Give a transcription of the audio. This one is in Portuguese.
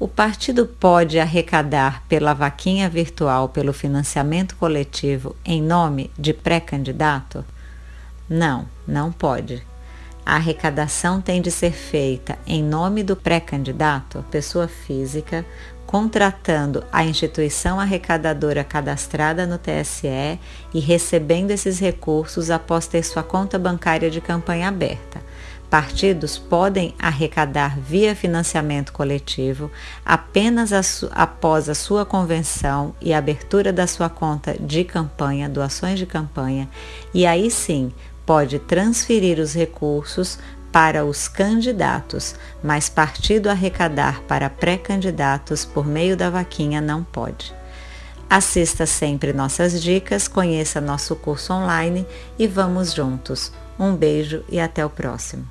O partido pode arrecadar pela vaquinha virtual pelo financiamento coletivo em nome de pré-candidato? Não, não pode. A arrecadação tem de ser feita em nome do pré-candidato, pessoa física, contratando a instituição arrecadadora cadastrada no TSE e recebendo esses recursos após ter sua conta bancária de campanha aberta. Partidos podem arrecadar via financiamento coletivo apenas a após a sua convenção e abertura da sua conta de campanha, doações de campanha, e aí sim pode transferir os recursos para os candidatos, mas partido arrecadar para pré-candidatos por meio da vaquinha não pode. Assista sempre nossas dicas, conheça nosso curso online e vamos juntos. Um beijo e até o próximo.